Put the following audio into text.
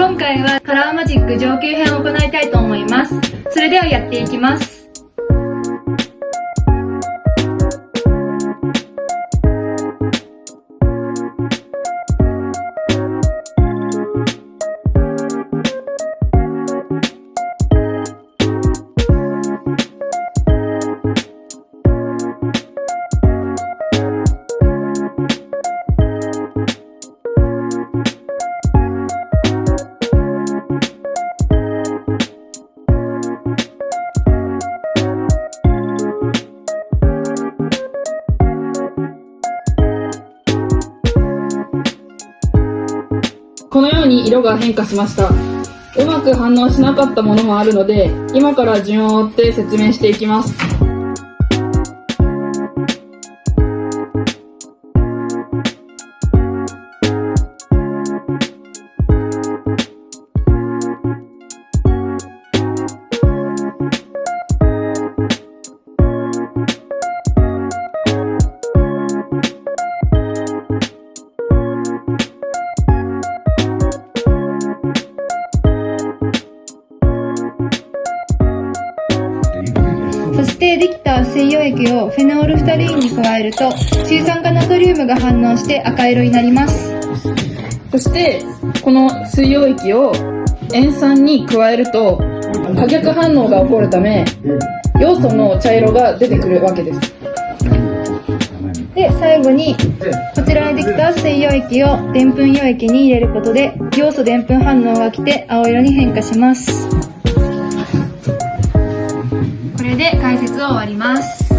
今回はカラーマジック上級編を行いたいと思います。それではやっていきます。このように色が変化しました。うまく反応しなかったものもあるので、今から順を追って説明していきます。そしてできた水溶液をフェノールフタリンに加えると水酸化ナトリウムが反応して赤色になります。そしてこの水溶液を塩酸に加えると可逆反応が起こるため要素の茶色が出てくるわけです。で最後にこちらにできた水溶液をでんぷん溶液に入れることで要素でんぷん反応が来て青色に変化します。これで解説を終わります。